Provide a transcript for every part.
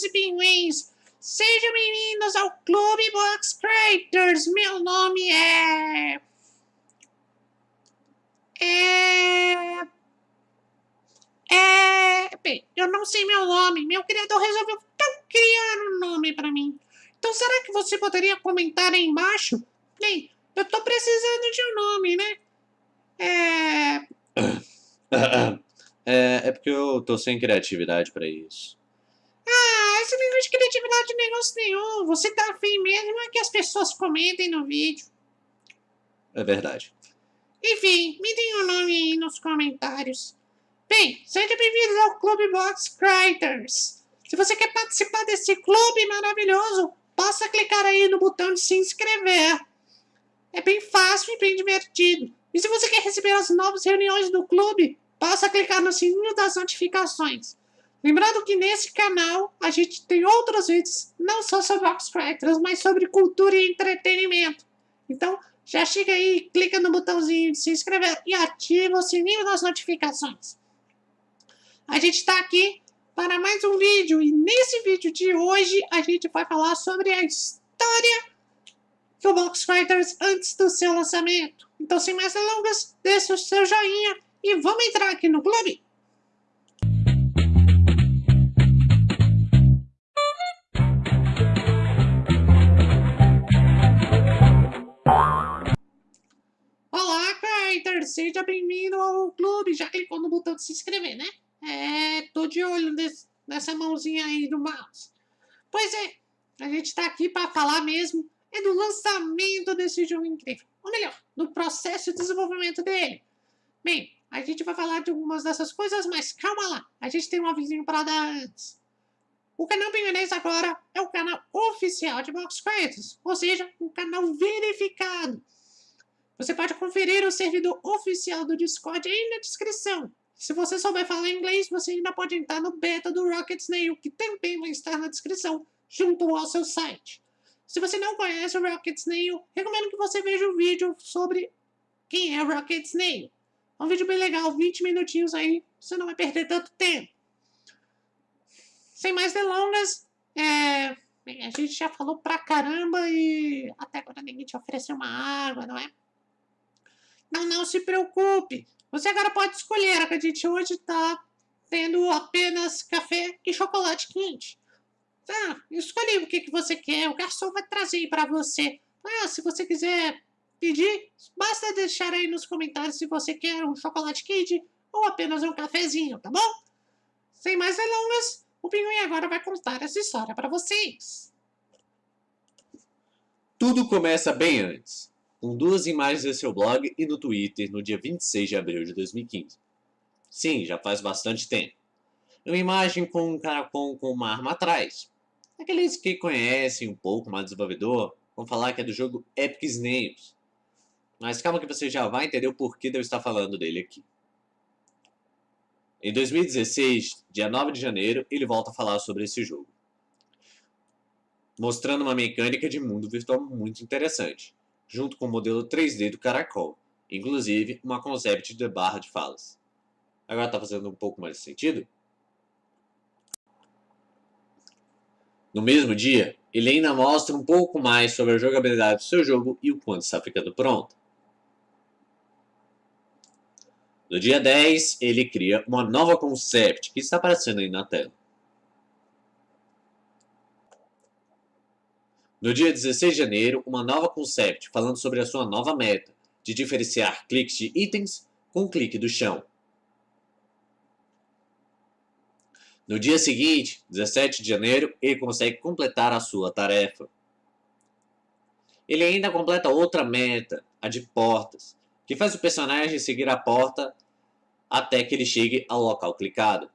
e pinguins! Sejam bem-vindos ao Clube Box Creators! Meu nome é... É... É... Bem, eu não sei meu nome. Meu criador resolveu criar um nome pra mim. Então será que você poderia comentar aí embaixo? Bem, eu tô precisando de um nome, né? É... É, é porque eu tô sem criatividade pra isso. Esse negócio de criatividade não é negócio nenhum. Você tá afim mesmo é que as pessoas comentem no vídeo. É verdade. Enfim, me deem um nome aí nos comentários. Bem, sejam bem-vindos ao Clube Box Creators. Se você quer participar desse clube maravilhoso, basta clicar aí no botão de se inscrever. É bem fácil e bem divertido. E se você quer receber as novas reuniões do clube, basta clicar no sininho das notificações. Lembrando que nesse canal a gente tem outros vídeos, não só sobre Box Creators, mas sobre cultura e entretenimento. Então, já chega aí, clica no botãozinho de se inscrever e ativa o sininho das notificações. A gente está aqui para mais um vídeo e nesse vídeo de hoje a gente vai falar sobre a história do Box Fighters antes do seu lançamento. Então, sem mais delongas, deixe o seu joinha e vamos entrar aqui no clube. Seja bem-vindo ao clube. Já clicou no botão de se inscrever, né? É, tô de olho nesse, nessa mãozinha aí do mouse. Pois é, a gente tá aqui para falar mesmo é do lançamento desse jogo incrível. Ou melhor, do processo de desenvolvimento dele. Bem, a gente vai falar de algumas dessas coisas, mas calma lá. A gente tem um avisinho para dar antes. O canal Pinguinês agora é o canal oficial de Box Credits, ou seja, um canal verificado. Você pode conferir o servidor oficial do Discord aí na descrição. Se você souber falar inglês, você ainda pode entrar no beta do Rocket Snail, que também vai estar na descrição, junto ao seu site. Se você não conhece o Rocket Snail, recomendo que você veja o vídeo sobre quem é o Rocket Snail. É um vídeo bem legal, 20 minutinhos aí, você não vai perder tanto tempo. Sem mais delongas, é... A gente já falou pra caramba e até agora ninguém te ofereceu uma água, não é? Não, não se preocupe. Você agora pode escolher, a gente hoje tá tendo apenas café e chocolate quente. Tá, escolhe o que, que você quer, o garçom vai trazer para você. Ah, se você quiser pedir, basta deixar aí nos comentários se você quer um chocolate quente ou apenas um cafezinho, tá bom? Sem mais delongas, o Pinguim agora vai contar essa história para vocês. Tudo começa bem antes, com duas imagens em seu blog e no Twitter no dia 26 de abril de 2015. Sim, já faz bastante tempo. Uma imagem com um caracol com uma arma atrás. Aqueles que conhecem um pouco mais do desenvolvedor vão falar que é do jogo Epic Snails. Mas calma que você já vai entender o porquê de eu estar falando dele aqui. Em 2016, dia 9 de janeiro, ele volta a falar sobre esse jogo. Mostrando uma mecânica de mundo virtual muito interessante, junto com o modelo 3D do Caracol, inclusive uma concept de barra de falas. Agora está fazendo um pouco mais de sentido? No mesmo dia, ele ainda mostra um pouco mais sobre a jogabilidade do seu jogo e o quanto está ficando pronto. No dia 10, ele cria uma nova concept que está aparecendo aí na tela. No dia 16 de janeiro, uma nova concept falando sobre a sua nova meta de diferenciar cliques de itens com clique do chão. No dia seguinte, 17 de janeiro, ele consegue completar a sua tarefa. Ele ainda completa outra meta, a de portas, que faz o personagem seguir a porta até que ele chegue ao local clicado.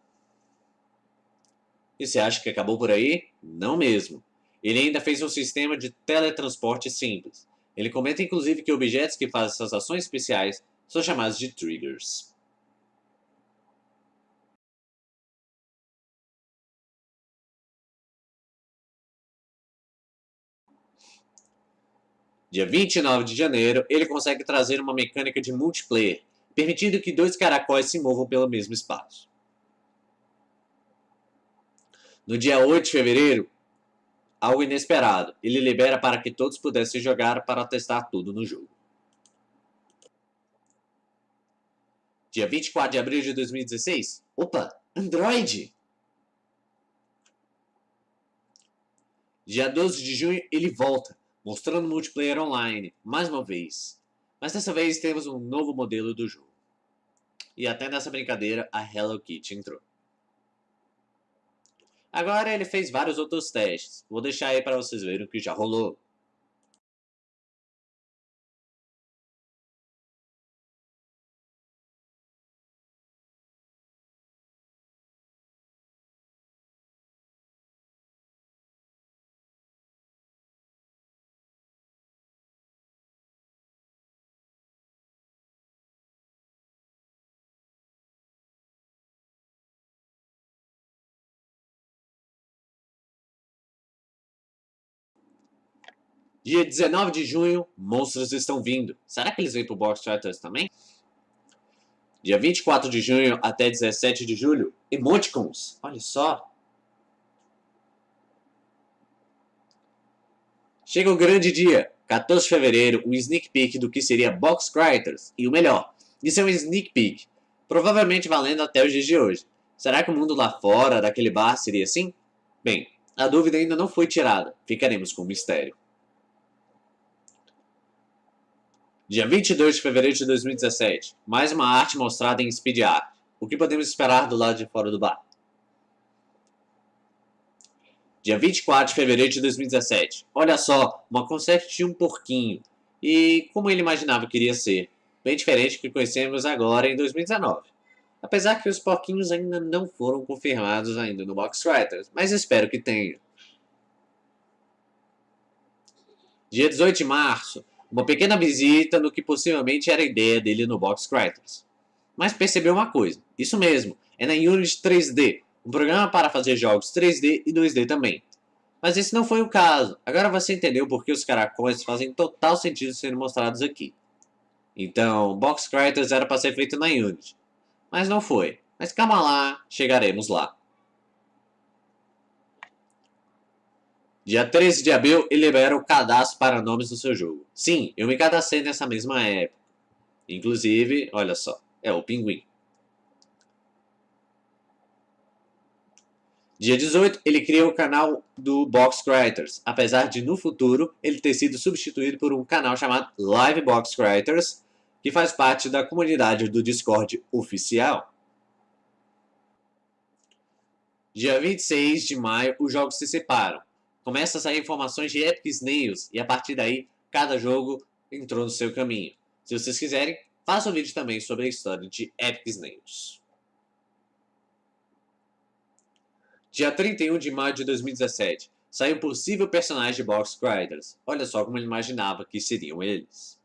E você acha que acabou por aí? Não mesmo. Ele ainda fez um sistema de teletransporte simples. Ele comenta inclusive que objetos que fazem essas ações especiais são chamados de triggers. Dia 29 de janeiro, ele consegue trazer uma mecânica de multiplayer, permitindo que dois caracóis se movam pelo mesmo espaço. No dia 8 de fevereiro, algo inesperado. Ele libera para que todos pudessem jogar para testar tudo no jogo. Dia 24 de abril de 2016. Opa, Android! Dia 12 de junho ele volta, mostrando multiplayer online, mais uma vez. Mas dessa vez temos um novo modelo do jogo. E até nessa brincadeira a Hello Kitty entrou. Agora ele fez vários outros testes. Vou deixar aí para vocês verem o que já rolou. Dia 19 de junho, monstros estão vindo. Será que eles vêm pro Box Fighters também? Dia 24 de junho até 17 de julho, Emoticons. Olha só. Chega o grande dia, 14 de fevereiro, um sneak peek do que seria Box Writers. E o melhor, isso é um sneak peek, provavelmente valendo até os dias de hoje. Será que o mundo lá fora daquele bar seria assim? Bem, a dúvida ainda não foi tirada, ficaremos com o mistério. Dia 22 de fevereiro de 2017. Mais uma arte mostrada em Speed Art. O que podemos esperar do lado de fora do bar? Dia 24 de fevereiro de 2017. Olha só, uma concept de um porquinho. E como ele imaginava que iria ser. Bem diferente do que conhecemos agora em 2019. Apesar que os porquinhos ainda não foram confirmados ainda no Box Writers, mas espero que tenham. Dia 18 de março, uma pequena visita no que possivelmente era a ideia dele no Box Writers. Mas percebeu uma coisa, isso mesmo, é na Unity 3D, um programa para fazer jogos 3D e 2D também. Mas esse não foi o caso, agora você entendeu por que os caracóis fazem total sentido serem mostrados aqui. Então, Box Writers era para ser feito na Unity, mas não foi. Mas calma lá, chegaremos lá. Dia 13 de abril, ele libera o cadastro para nomes do seu jogo. Sim, eu me cadastrei nessa mesma época. Inclusive, olha só, é o Pinguim. Dia 18, ele cria o canal do Box Creators, apesar de no futuro ele ter sido substituído por um canal chamado Live Box Creators, que faz parte da comunidade do Discord oficial. Dia 26 de maio, os jogos se separam começa a sair informações de Epic Snails e a partir daí cada jogo entrou no seu caminho. Se vocês quiserem, faça um vídeo também sobre a história de Epic Snails. Dia 31 de maio de 2017, saiu um possível personagem de Box Riders. Olha só como ele imaginava que seriam eles.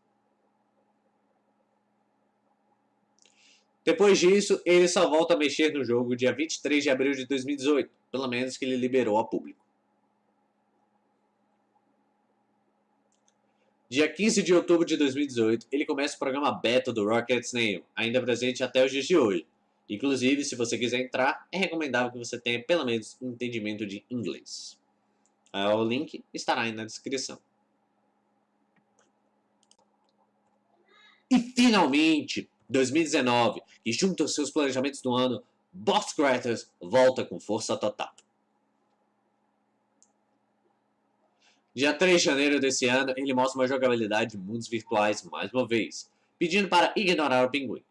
Depois disso, ele só volta a mexer no jogo dia 23 de abril de 2018, pelo menos que ele liberou a público. Dia 15 de outubro de 2018, ele começa o programa beta do Rocket Snail, ainda presente até os dias de hoje. Inclusive, se você quiser entrar, é recomendável que você tenha pelo menos um entendimento de inglês. O link estará aí na descrição. E finalmente, 2019, e junto aos seus planejamentos do ano, Box Creators volta com força total. Dia 3 de janeiro desse ano, ele mostra uma jogabilidade de mundos virtuais mais uma vez, pedindo para ignorar o pinguim.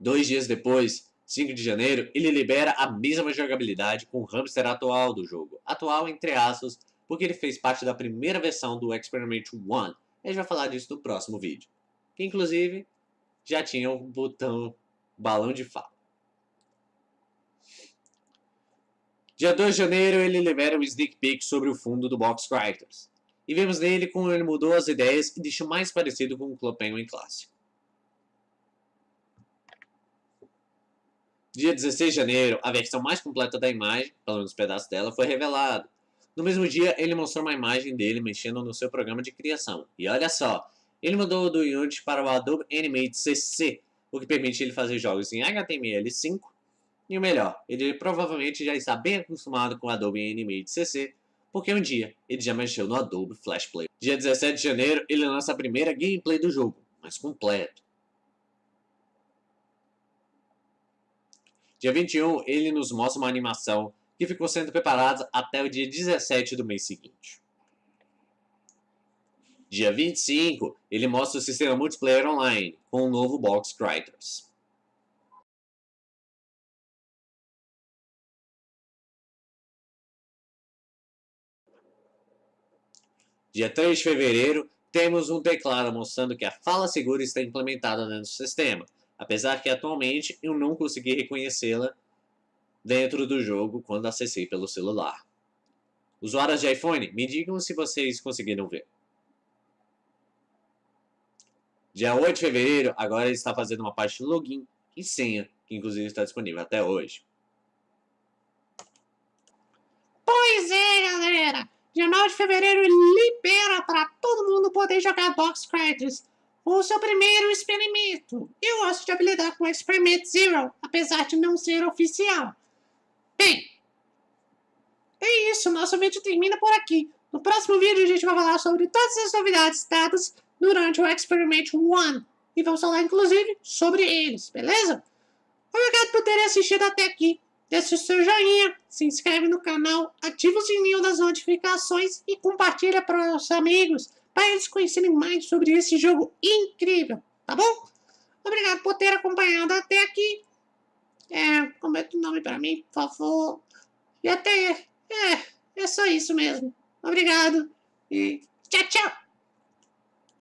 Dois dias depois, 5 de janeiro, ele libera a mesma jogabilidade com o hamster atual do jogo. Atual entre aspas, porque ele fez parte da primeira versão do Experiment 1. A gente vai falar disso no próximo vídeo. Que inclusive já tinha o botão balão de fala. Dia 2 de janeiro, ele libera um sneak peek sobre o fundo do Box Characters. E vemos nele como ele mudou as ideias e deixou mais parecido com o Club Penguin clássico. Dia 16 de janeiro, a versão mais completa da imagem, pelo menos um pedaço dela, foi revelada. No mesmo dia, ele mostrou uma imagem dele mexendo no seu programa de criação. E olha só, ele mudou do Unity para o Adobe Animate CC, o que permite ele fazer jogos em HTML5 E o melhor, ele provavelmente já está bem acostumado com Adobe Animate CC, porque um dia ele já mexeu no Adobe Flash Player. Dia 17 de janeiro, ele lança a primeira gameplay do jogo, mas completo. Dia 21, ele nos mostra uma animação que ficou sendo preparada até o dia 17 do mês seguinte. Dia 25, ele mostra o sistema multiplayer online com o novo Box Criters. Dia 3 de fevereiro, temos um teclado mostrando que a fala segura está implementada dentro do sistema, apesar que atualmente eu não consegui reconhecê-la dentro do jogo quando acessei pelo celular. Usuários de iPhone, me digam se vocês conseguiram ver. Dia 8 de fevereiro, agora ele está fazendo uma parte de login e senha, que inclusive está disponível até hoje. Pois é, galera! Dia 9 de fevereiro libera para todo mundo poder jogar Box Credits, o seu primeiro experimento. Eu gosto de habilidade com Experiment Zero, apesar de não ser oficial. Bem, é isso, nosso vídeo termina por aqui. No próximo vídeo a gente vai falar sobre todas as novidades dadas durante o Experiment 1 e vamos falar inclusive sobre eles, beleza? Obrigado por terem assistido até aqui. Deixe o seu joinha, se inscreve no canal, ativa o sininho das notificações e compartilha para os amigos, para eles conhecerem mais sobre esse jogo incrível, tá bom? Obrigado por ter acompanhado até aqui. É, comenta o nome para mim, por favor. E até, é, é só isso mesmo. Obrigado e tchau, tchau.